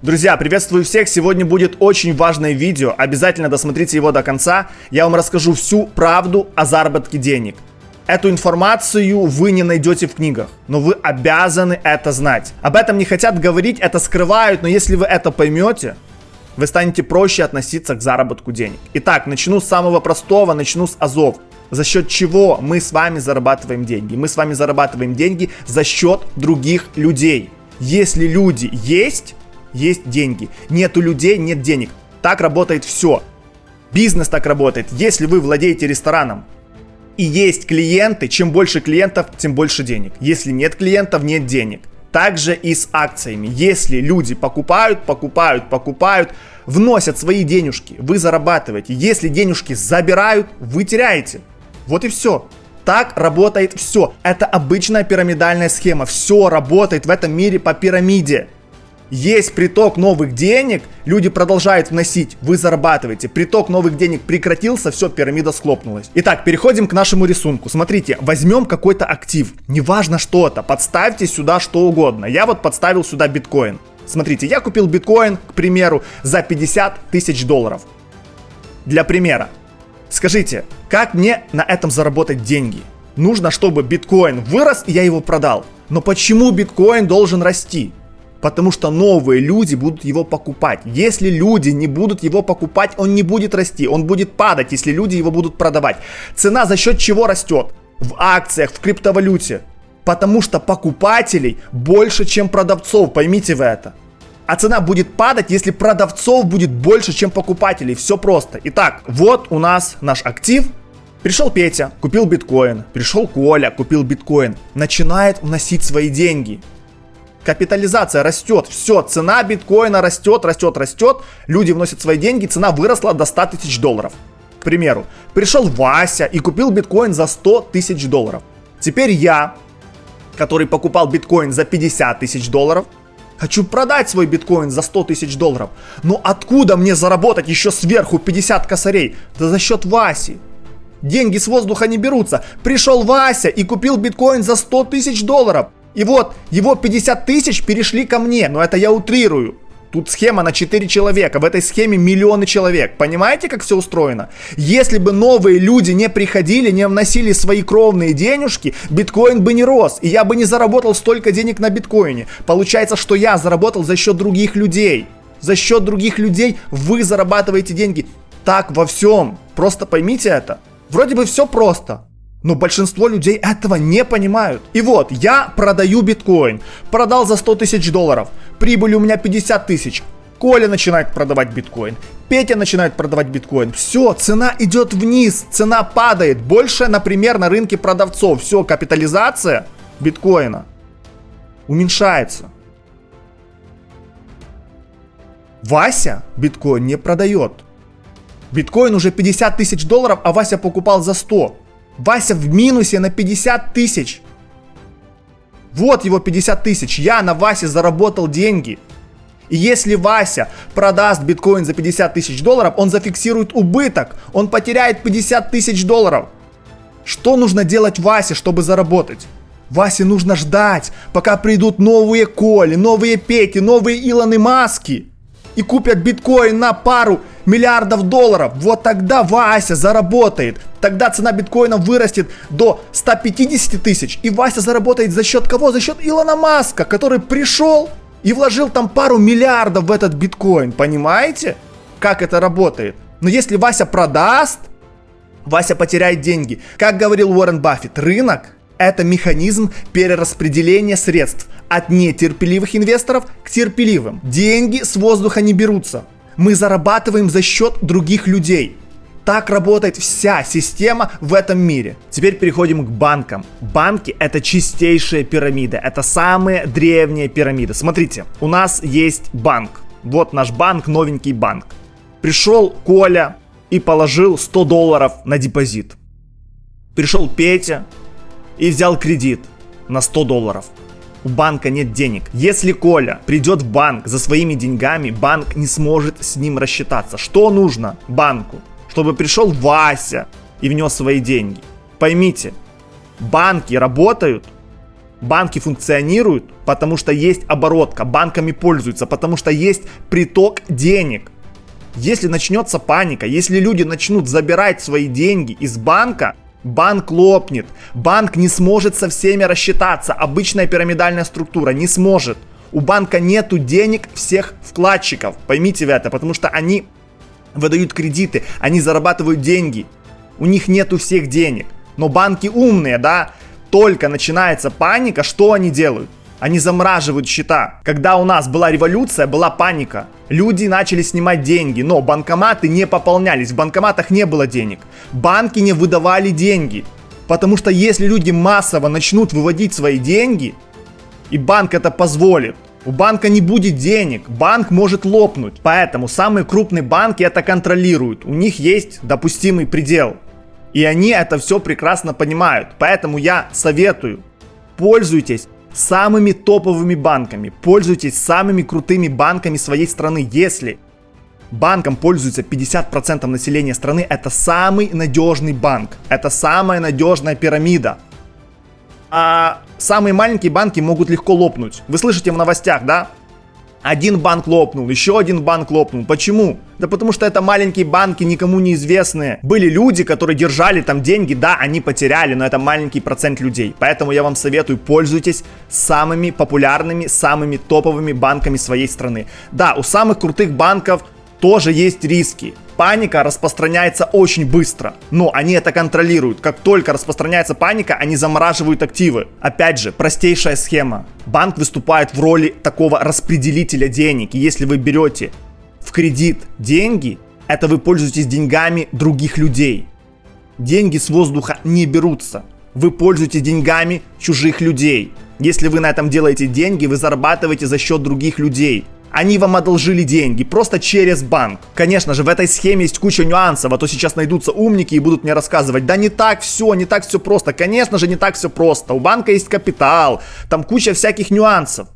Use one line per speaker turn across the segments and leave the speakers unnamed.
Друзья, приветствую всех! Сегодня будет очень важное видео, обязательно досмотрите его до конца. Я вам расскажу всю правду о заработке денег. Эту информацию вы не найдете в книгах, но вы обязаны это знать. Об этом не хотят говорить, это скрывают, но если вы это поймете, вы станете проще относиться к заработку денег. Итак, начну с самого простого, начну с азов. За счет чего мы с вами зарабатываем деньги? Мы с вами зарабатываем деньги за счет других людей. Если люди есть, есть деньги. Нету людей, нет денег. Так работает все. Бизнес так работает. Если вы владеете рестораном и есть клиенты, чем больше клиентов, тем больше денег. Если нет клиентов, нет денег. Также и с акциями. Если люди покупают, покупают, покупают, вносят свои денежки, вы зарабатываете. Если денежки забирают, вы теряете. Вот и все. Так работает все. Это обычная пирамидальная схема. Все работает в этом мире по пирамиде. Есть приток новых денег, люди продолжают вносить, вы зарабатываете. Приток новых денег прекратился, все, пирамида схлопнулась. Итак, переходим к нашему рисунку. Смотрите, возьмем какой-то актив, неважно что это, подставьте сюда что угодно. Я вот подставил сюда биткоин. Смотрите, я купил биткоин, к примеру, за 50 тысяч долларов. Для примера. Скажите, как мне на этом заработать деньги? Нужно, чтобы биткоин вырос, и я его продал. Но почему биткоин должен расти? Потому что новые люди будут его покупать. Если люди не будут его покупать, он не будет расти. Он будет падать, если люди его будут продавать. Цена за счет чего растет? В акциях, в криптовалюте. Потому что покупателей больше, чем продавцов. Поймите вы это. А цена будет падать, если продавцов будет больше, чем покупателей. Все просто. Итак, вот у нас наш актив. Пришел Петя, купил биткоин. Пришел Коля, купил биткоин. Начинает вносить свои деньги капитализация растет, все, цена биткоина растет, растет, растет, люди вносят свои деньги, цена выросла до 100 тысяч долларов. К примеру, пришел Вася и купил биткоин за 100 тысяч долларов. Теперь я, который покупал биткоин за 50 тысяч долларов, хочу продать свой биткоин за 100 тысяч долларов. Но откуда мне заработать еще сверху 50 косарей? Да за счет Васи. Деньги с воздуха не берутся. Пришел Вася и купил биткоин за 100 тысяч долларов. И вот, его 50 тысяч перешли ко мне, но это я утрирую. Тут схема на 4 человека, в этой схеме миллионы человек. Понимаете, как все устроено? Если бы новые люди не приходили, не вносили свои кровные денежки, биткоин бы не рос, и я бы не заработал столько денег на биткоине. Получается, что я заработал за счет других людей. За счет других людей вы зарабатываете деньги. Так во всем. Просто поймите это. Вроде бы все просто. Но большинство людей этого не понимают. И вот, я продаю биткоин. Продал за 100 тысяч долларов. Прибыль у меня 50 тысяч. Коля начинает продавать биткоин. Петя начинает продавать биткоин. Все, цена идет вниз, цена падает. Больше, например, на рынке продавцов. Все, капитализация биткоина уменьшается. Вася биткоин не продает. Биткоин уже 50 тысяч долларов, а Вася покупал за 100. Вася в минусе на 50 тысяч. Вот его 50 тысяч. Я на Васе заработал деньги. И если Вася продаст биткоин за 50 тысяч долларов, он зафиксирует убыток. Он потеряет 50 тысяч долларов. Что нужно делать Васе, чтобы заработать? Васе нужно ждать, пока придут новые Коли, новые Пети, новые Илоны Маски и купят биткоин на пару миллиардов долларов, вот тогда Вася заработает. Тогда цена биткоина вырастет до 150 тысяч. И Вася заработает за счет кого? За счет Илона Маска, который пришел и вложил там пару миллиардов в этот биткоин. Понимаете, как это работает? Но если Вася продаст, Вася потеряет деньги. Как говорил Уоррен Баффет, рынок это механизм перераспределения средств от нетерпеливых инвесторов к терпеливым. Деньги с воздуха не берутся. Мы зарабатываем за счет других людей. Так работает вся система в этом мире. Теперь переходим к банкам. Банки это чистейшая пирамида. Это самые древние пирамиды. Смотрите, у нас есть банк. Вот наш банк, новенький банк. Пришел Коля и положил 100 долларов на депозит. Пришел Петя и взял кредит на 100 долларов. У банка нет денег. Если Коля придет в банк за своими деньгами, банк не сможет с ним рассчитаться. Что нужно банку? Чтобы пришел Вася и внес свои деньги. Поймите, банки работают Банки функционируют, потому что есть оборотка, банками пользуются, потому что есть приток денег. Если начнется паника, если люди начнут забирать свои деньги из банка, банк лопнет. Банк не сможет со всеми рассчитаться. Обычная пирамидальная структура не сможет. У банка нету денег всех вкладчиков. Поймите вы это, потому что они выдают кредиты, они зарабатывают деньги. У них нету всех денег. Но банки умные, да? Только начинается паника, что они делают? Они замораживают счета. Когда у нас была революция, была паника. Люди начали снимать деньги, но банкоматы не пополнялись, в банкоматах не было денег. Банки не выдавали деньги. Потому что если люди массово начнут выводить свои деньги, и банк это позволит, у банка не будет денег, банк может лопнуть. Поэтому самые крупные банки это контролируют. У них есть допустимый предел. И они это все прекрасно понимают. Поэтому я советую, пользуйтесь самыми топовыми банками, пользуйтесь самыми крутыми банками своей страны. Если банком пользуется 50% населения страны, это самый надежный банк, это самая надежная пирамида. А самые маленькие банки могут легко лопнуть. Вы слышите в новостях, да? Один банк лопнул, еще один банк лопнул. Почему? Да потому что это маленькие банки, никому неизвестные. Были люди, которые держали там деньги, да, они потеряли, но это маленький процент людей. Поэтому я вам советую, пользуйтесь самыми популярными, самыми топовыми банками своей страны. Да, у самых крутых банков тоже есть риски. Паника распространяется очень быстро, но они это контролируют. Как только распространяется паника, они замораживают активы. Опять же, простейшая схема. Банк выступает в роли такого распределителя денег. И если вы берете в кредит деньги, это вы пользуетесь деньгами других людей. Деньги с воздуха не берутся. Вы пользуетесь деньгами чужих людей. Если вы на этом делаете деньги, вы зарабатываете за счет других людей. Они вам одолжили деньги просто через банк. Конечно же, в этой схеме есть куча нюансов, а то сейчас найдутся умники и будут мне рассказывать, да не так все, не так все просто. Конечно же, не так все просто. У банка есть капитал, там куча всяких нюансов.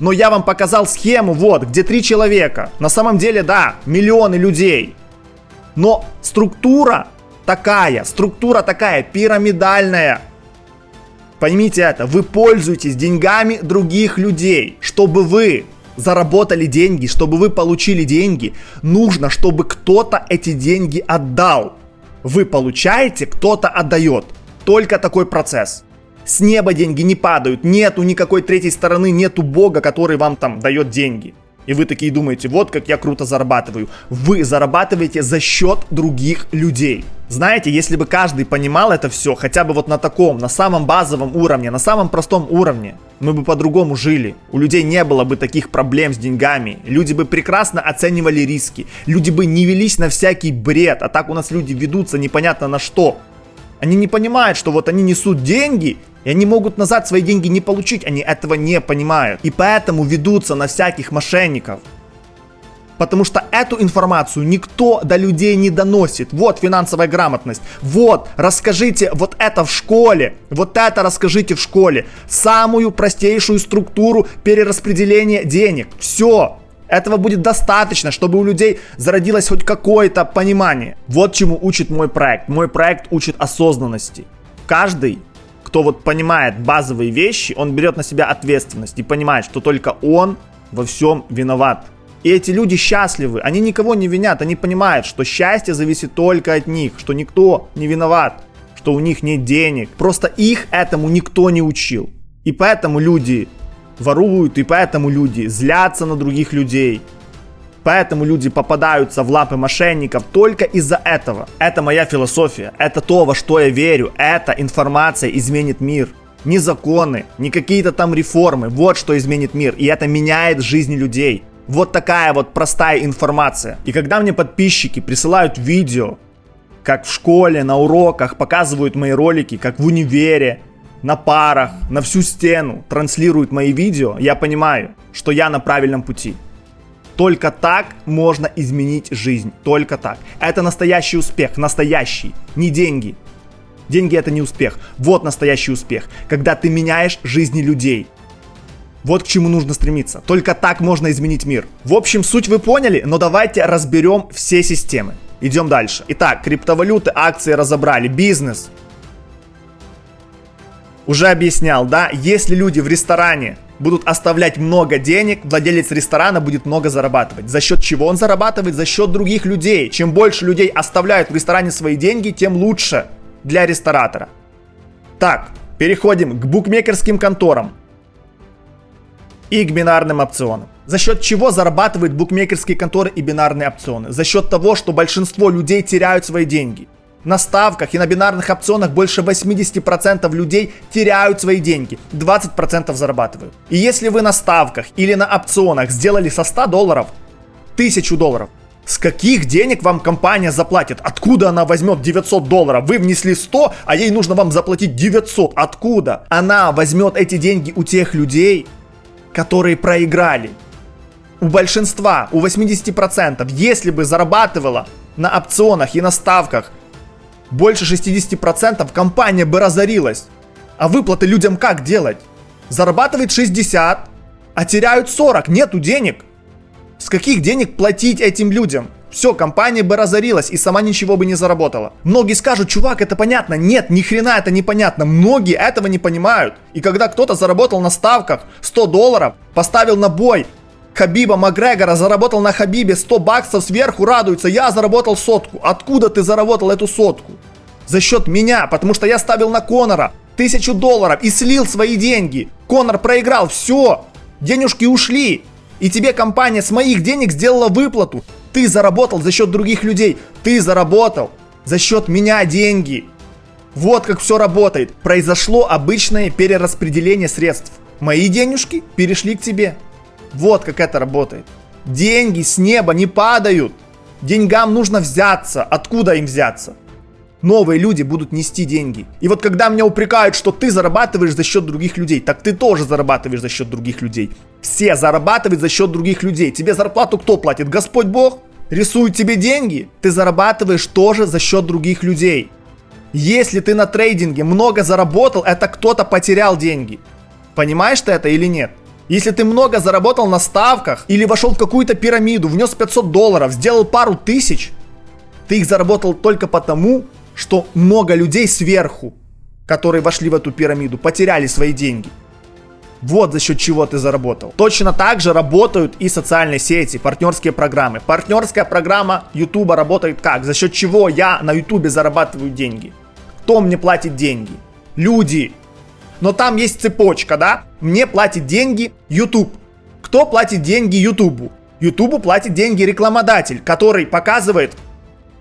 Но я вам показал схему, вот, где три человека. На самом деле, да, миллионы людей. Но структура такая, структура такая, пирамидальная. Поймите это, вы пользуетесь деньгами других людей, чтобы вы заработали деньги, чтобы вы получили деньги, нужно, чтобы кто-то эти деньги отдал. Вы получаете, кто-то отдает. Только такой процесс. С неба деньги не падают, нету никакой третьей стороны, нету бога, который вам там дает деньги. И вы такие думаете, вот как я круто зарабатываю. Вы зарабатываете за счет других людей. Знаете, если бы каждый понимал это все, хотя бы вот на таком, на самом базовом уровне, на самом простом уровне, мы бы по-другому жили. У людей не было бы таких проблем с деньгами. Люди бы прекрасно оценивали риски. Люди бы не велись на всякий бред. А так у нас люди ведутся непонятно на что. Они не понимают, что вот они несут деньги, и они могут назад свои деньги не получить. Они этого не понимают. И поэтому ведутся на всяких мошенников. Потому что эту информацию никто до людей не доносит. Вот финансовая грамотность. Вот, расскажите вот это в школе. Вот это расскажите в школе. Самую простейшую структуру перераспределения денег. Все. Этого будет достаточно, чтобы у людей зародилось хоть какое-то понимание. Вот чему учит мой проект. Мой проект учит осознанности. Каждый, кто вот понимает базовые вещи, он берет на себя ответственность и понимает, что только он во всем виноват. И эти люди счастливы, они никого не винят, они понимают, что счастье зависит только от них, что никто не виноват, что у них нет денег. Просто их этому никто не учил. И поэтому люди воруют, и поэтому люди злятся на других людей. Поэтому люди попадаются в лапы мошенников только из-за этого. Это моя философия, это то, во что я верю, эта информация изменит мир. Не законы, не какие-то там реформы, вот что изменит мир, и это меняет жизни людей. Вот такая вот простая информация. И когда мне подписчики присылают видео, как в школе, на уроках показывают мои ролики, как в универе, на парах, на всю стену транслируют мои видео, я понимаю, что я на правильном пути. Только так можно изменить жизнь. Только так. Это настоящий успех. Настоящий. Не деньги. Деньги это не успех. Вот настоящий успех. Когда ты меняешь жизни людей. Вот к чему нужно стремиться. Только так можно изменить мир. В общем, суть вы поняли, но давайте разберем все системы. Идем дальше. Итак, криптовалюты, акции разобрали, бизнес. Уже объяснял, да, если люди в ресторане будут оставлять много денег, владелец ресторана будет много зарабатывать. За счет чего он зарабатывает? За счет других людей. Чем больше людей оставляют в ресторане свои деньги, тем лучше для ресторатора. Так, переходим к букмекерским конторам и к бинарным опционам. За счет чего зарабатывают букмекерские конторы и бинарные опционы? За счет того, что большинство людей теряют свои деньги. На ставках и на бинарных опционах больше 80% людей теряют свои деньги, 20% зарабатывают. И если вы на ставках или на опционах сделали со 100 долларов 1000 долларов, с каких денег вам компания заплатит? Откуда она возьмет 900 долларов? Вы внесли 100, а ей нужно вам заплатить 900. Откуда? Она возьмет эти деньги у тех людей, которые проиграли. У большинства, у 80%, если бы зарабатывала на опционах и на ставках больше 60%, компания бы разорилась. А выплаты людям как делать? Зарабатывает 60, а теряют 40, нету денег. С каких денег платить этим людям? Все, компания бы разорилась и сама ничего бы не заработала. Многие скажут, чувак, это понятно. Нет, ни хрена это непонятно. Многие этого не понимают. И когда кто-то заработал на ставках 100 долларов, поставил на бой Хабиба Макгрегора, заработал на Хабибе 100 баксов сверху, радуется. Я заработал сотку. Откуда ты заработал эту сотку? За счет меня, потому что я ставил на Конора тысячу долларов и слил свои деньги. Конор проиграл, все, денежки ушли. И тебе компания с моих денег сделала выплату. Ты заработал за счет других людей. Ты заработал за счет меня деньги. Вот как все работает. Произошло обычное перераспределение средств. Мои денежки перешли к тебе. Вот как это работает. Деньги с неба не падают. Деньгам нужно взяться. Откуда им взяться? Новые люди будут нести деньги. И вот когда меня упрекают, что ты зарабатываешь за счет других людей, так ты тоже зарабатываешь за счет других людей. Все зарабатывают за счет других людей. Тебе зарплату кто платит? Господь Бог? Рисует тебе деньги? Ты зарабатываешь тоже за счет других людей. Если ты на трейдинге много заработал, это кто-то потерял деньги. Понимаешь ты это или нет? Если ты много заработал на ставках или вошел в какую-то пирамиду, внес 500 долларов, сделал пару тысяч, ты их заработал только потому, что много людей сверху, которые вошли в эту пирамиду, потеряли свои деньги. Вот за счет чего ты заработал. Точно так же работают и социальные сети, партнерские программы. Партнерская программа YouTube работает как? За счет чего я на YouTube зарабатываю деньги? Кто мне платит деньги? Люди. Но там есть цепочка, да? Мне платит деньги YouTube. Кто платит деньги YouTube? YouTube платит деньги рекламодатель, который показывает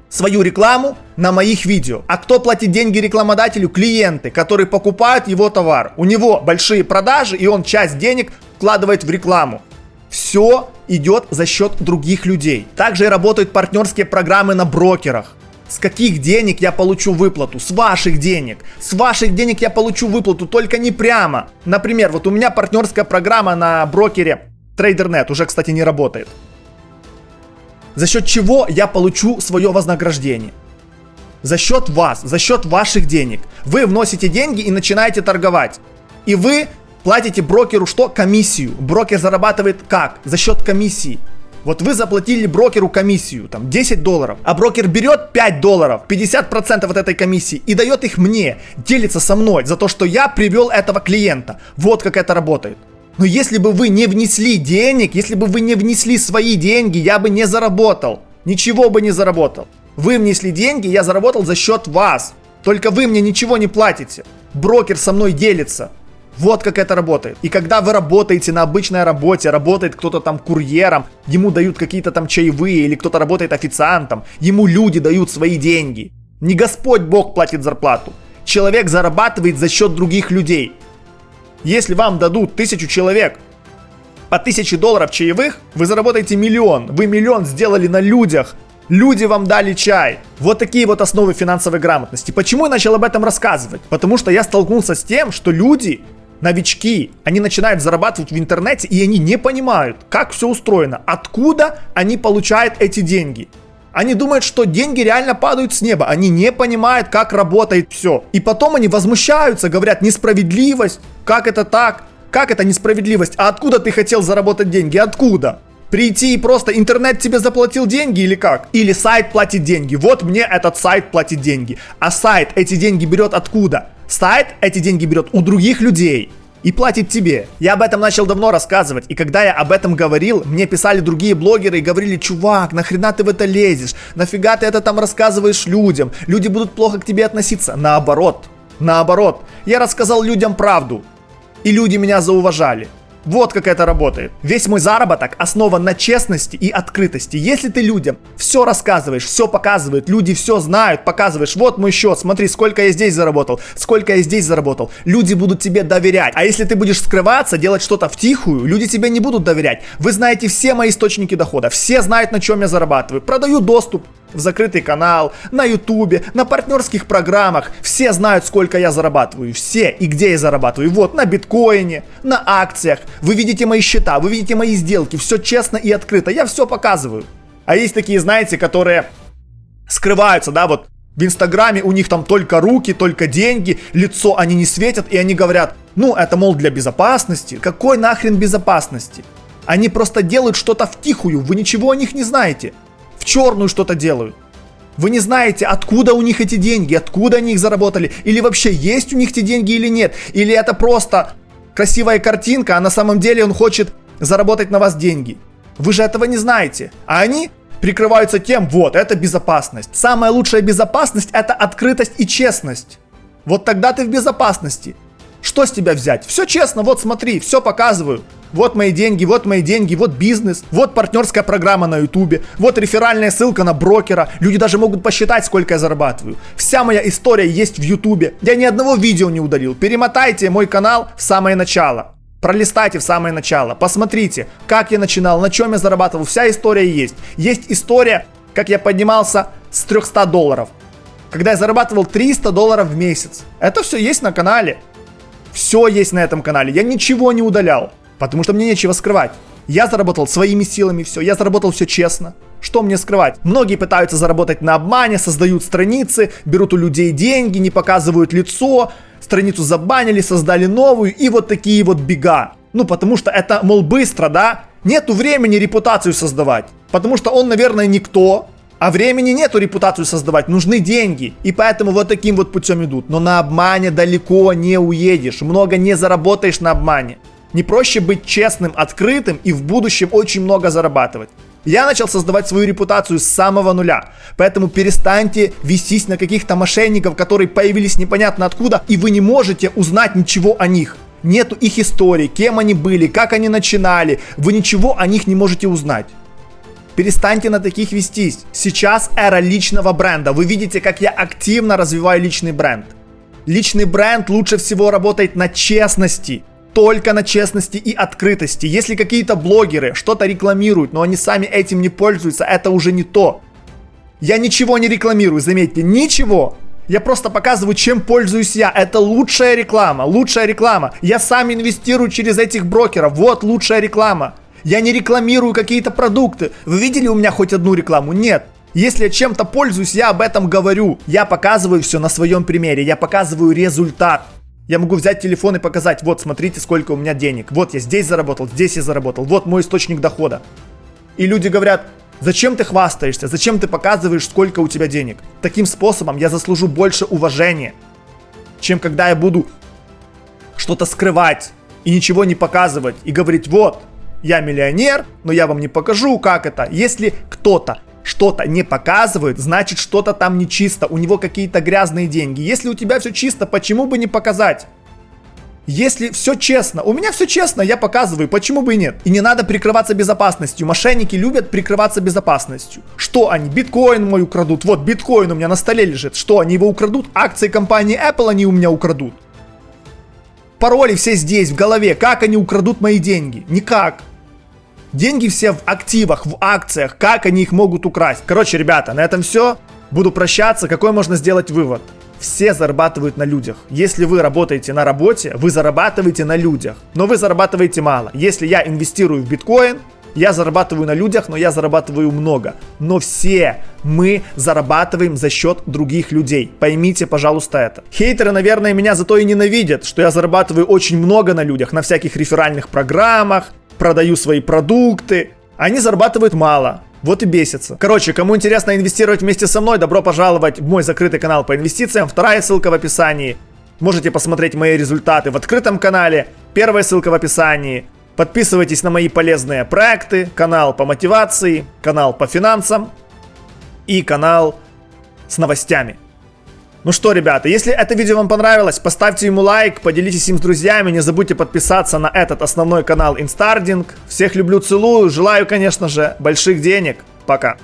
свою рекламу на моих видео. А кто платит деньги рекламодателю? Клиенты, которые покупают его товар. У него большие продажи, и он часть денег вкладывает в рекламу. Все идет за счет других людей. Также работают партнерские программы на брокерах. С каких денег я получу выплату? С ваших денег. С ваших денег я получу выплату, только не прямо. Например, вот у меня партнерская программа на брокере TraderNet уже, кстати, не работает за счет чего я получу свое вознаграждение. За счет вас, за счет ваших денег. Вы вносите деньги и начинаете торговать. И вы платите брокеру что? Комиссию. Брокер зарабатывает как? За счет комиссии. Вот вы заплатили брокеру комиссию, там 10 долларов, а брокер берет 5 долларов, 50% от этой комиссии и дает их мне, делится со мной за то, что я привел этого клиента. Вот как это работает. Но если бы вы не внесли денег, если бы вы не внесли свои деньги, я бы не заработал. Ничего бы не заработал. Вы внесли деньги, я заработал за счет вас. Только вы мне ничего не платите. Брокер со мной делится. Вот как это работает. И когда вы работаете на обычной работе, работает кто-то там курьером, ему дают какие-то там чаевые, или кто-то работает официантом, ему люди дают свои деньги. Не Господь Бог платит зарплату. Человек зарабатывает за счет других людей. Если вам дадут тысячу человек по тысяче долларов чаевых, вы заработаете миллион. Вы миллион сделали на людях. Люди вам дали чай. Вот такие вот основы финансовой грамотности. Почему я начал об этом рассказывать? Потому что я столкнулся с тем, что люди, новички, они начинают зарабатывать в интернете и они не понимают, как все устроено, откуда они получают эти деньги. Они думают, что деньги реально падают с неба. Они не понимают, как работает все. И потом они возмущаются, говорят, несправедливость. Как это так? Как это несправедливость? А откуда ты хотел заработать деньги? Откуда? Прийти и просто интернет тебе заплатил деньги или как? Или сайт платит деньги. Вот мне этот сайт платит деньги. А сайт эти деньги берет откуда? Сайт эти деньги берет у других людей и платит тебе. Я об этом начал давно рассказывать, и когда я об этом говорил, мне писали другие блогеры и говорили, чувак, нахрена ты в это лезешь, нафига ты это там рассказываешь людям, люди будут плохо к тебе относиться. Наоборот, наоборот, я рассказал людям правду, и люди меня зауважали. Вот как это работает. Весь мой заработок основан на честности и открытости. Если ты людям все рассказываешь, все показываешь, люди все знают, показываешь, вот мой счет, смотри, сколько я здесь заработал, сколько я здесь заработал, люди будут тебе доверять. А если ты будешь скрываться, делать что-то в тихую, люди тебе не будут доверять. Вы знаете все мои источники дохода, все знают, на чем я зарабатываю. Продаю доступ, в закрытый канал, на ютубе, на партнерских программах. Все знают, сколько я зарабатываю. Все и где я зарабатываю. Вот, на биткоине, на акциях. Вы видите мои счета, вы видите мои сделки. Все честно и открыто. Я все показываю. А есть такие, знаете, которые скрываются, да, вот в Инстаграме у них там только руки, только деньги, лицо они не светят, и они говорят, ну, это, мол, для безопасности. Какой нахрен безопасности? Они просто делают что-то втихую, вы ничего о них не знаете черную что-то делают. Вы не знаете, откуда у них эти деньги, откуда они их заработали, или вообще есть у них эти деньги или нет, или это просто красивая картинка, а на самом деле он хочет заработать на вас деньги. Вы же этого не знаете. А они прикрываются тем, вот, это безопасность. Самая лучшая безопасность это открытость и честность. Вот тогда ты в безопасности. Что с тебя взять? Все честно, вот смотри, все показываю. Вот мои деньги, вот мои деньги, вот бизнес, вот партнерская программа на ютубе, вот реферальная ссылка на брокера. Люди даже могут посчитать, сколько я зарабатываю. Вся моя история есть в ютубе. Я ни одного видео не удалил. Перемотайте мой канал в самое начало. Пролистайте в самое начало, посмотрите, как я начинал, на чем я зарабатывал, вся история есть. Есть история, как я поднимался с 300 долларов, когда я зарабатывал 300 долларов в месяц. Это все есть на канале. Все есть на этом канале. Я ничего не удалял. Потому что мне нечего скрывать. Я заработал своими силами все, я заработал все честно. Что мне скрывать? Многие пытаются заработать на обмане, создают страницы, берут у людей деньги, не показывают лицо, страницу забанили, создали новую и вот такие вот бега. Ну, потому что это, мол, быстро, да? Нету времени репутацию создавать. Потому что он, наверное, никто, а времени нету репутацию создавать, нужны деньги. И поэтому вот таким вот путем идут. Но на обмане далеко не уедешь, много не заработаешь на обмане. Не проще быть честным, открытым и в будущем очень много зарабатывать. Я начал создавать свою репутацию с самого нуля. Поэтому перестаньте вестись на каких-то мошенников, которые появились непонятно откуда, и вы не можете узнать ничего о них. Нету их истории, кем они были, как они начинали. Вы ничего о них не можете узнать. Перестаньте на таких вестись. Сейчас эра личного бренда. Вы видите, как я активно развиваю личный бренд. Личный бренд лучше всего работает на честности только на честности и открытости. Если какие-то блогеры что-то рекламируют, но они сами этим не пользуются, это уже не то. Я ничего не рекламирую, заметьте, ничего. Я просто показываю, чем пользуюсь я. Это лучшая реклама, лучшая реклама. Я сам инвестирую через этих брокеров. Вот лучшая реклама. Я не рекламирую какие-то продукты. Вы видели у меня хоть одну рекламу? Нет. Если я чем-то пользуюсь, я об этом говорю. Я показываю все на своем примере. Я показываю результат. Я могу взять телефон и показать, вот, смотрите, сколько у меня денег. Вот я здесь заработал, здесь я заработал. Вот мой источник дохода. И люди говорят, зачем ты хвастаешься, зачем ты показываешь, сколько у тебя денег. Таким способом я заслужу больше уважения, чем когда я буду что-то скрывать и ничего не показывать и говорить, вот, я миллионер, но я вам не покажу, как это. Если кто-то что-то не показывает, значит что-то там нечисто, у него какие-то грязные деньги. Если у тебя все чисто, почему бы не показать? Если все честно, у меня все честно, я показываю, почему бы и нет. И не надо прикрываться безопасностью. Мошенники любят прикрываться безопасностью. Что они? Биткоин мой украдут. Вот биткоин у меня на столе лежит. Что они его украдут? Акции компании Apple они у меня украдут. Пароли все здесь, в голове. Как они украдут мои деньги? Никак. Деньги все в активах, в акциях. Как они их могут украсть? Короче, ребята, на этом все. Буду прощаться. Какой можно сделать вывод? Все зарабатывают на людях. Если вы работаете на работе, вы зарабатываете на людях. Но вы зарабатываете мало. Если я инвестирую в биткоин, я зарабатываю на людях, но я зарабатываю много. Но все мы зарабатываем за счет других людей. Поймите, пожалуйста, это. Хейтеры, наверное, меня зато и ненавидят, что я зарабатываю очень много на людях, на всяких реферальных программах, продаю свои продукты. Они зарабатывают мало. Вот и бесится. Короче, кому интересно инвестировать вместе со мной, добро пожаловать в мой закрытый канал по инвестициям. Вторая ссылка в описании. Можете посмотреть мои результаты в открытом канале, первая ссылка в описании. Подписывайтесь на мои полезные проекты, канал по мотивации, канал по финансам и канал с новостями. Ну что, ребята, если это видео вам понравилось, поставьте ему лайк, поделитесь им с друзьями, не забудьте подписаться на этот основной канал Инстардинг. Всех люблю, целую, желаю, конечно же, больших денег. Пока.